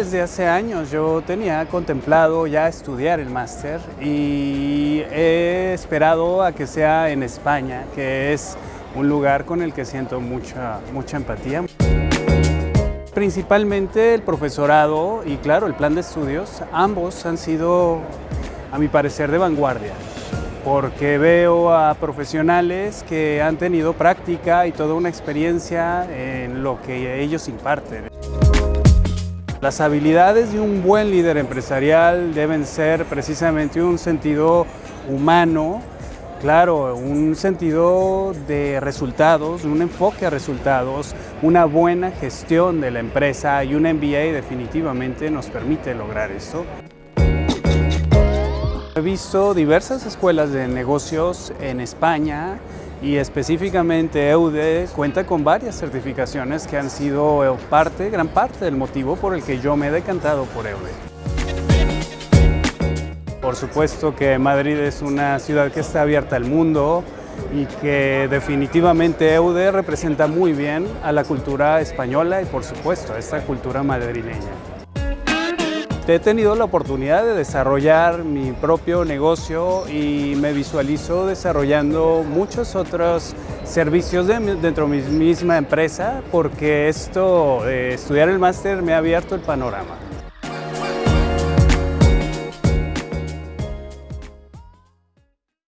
desde hace años. Yo tenía contemplado ya estudiar el máster y he esperado a que sea en España, que es un lugar con el que siento mucha, mucha empatía. Principalmente el profesorado y claro, el plan de estudios, ambos han sido, a mi parecer, de vanguardia porque veo a profesionales que han tenido práctica y toda una experiencia en lo que ellos imparten. Las habilidades de un buen líder empresarial deben ser precisamente un sentido humano, claro, un sentido de resultados, un enfoque a resultados, una buena gestión de la empresa y un MBA definitivamente nos permite lograr eso. He visto diversas escuelas de negocios en España y específicamente EUDE cuenta con varias certificaciones que han sido parte, gran parte del motivo por el que yo me he decantado por EUDE. Por supuesto que Madrid es una ciudad que está abierta al mundo y que definitivamente EUDE representa muy bien a la cultura española y por supuesto a esta cultura madrileña. He tenido la oportunidad de desarrollar mi propio negocio y me visualizo desarrollando muchos otros servicios dentro de mi misma empresa porque esto, de estudiar el máster me ha abierto el panorama.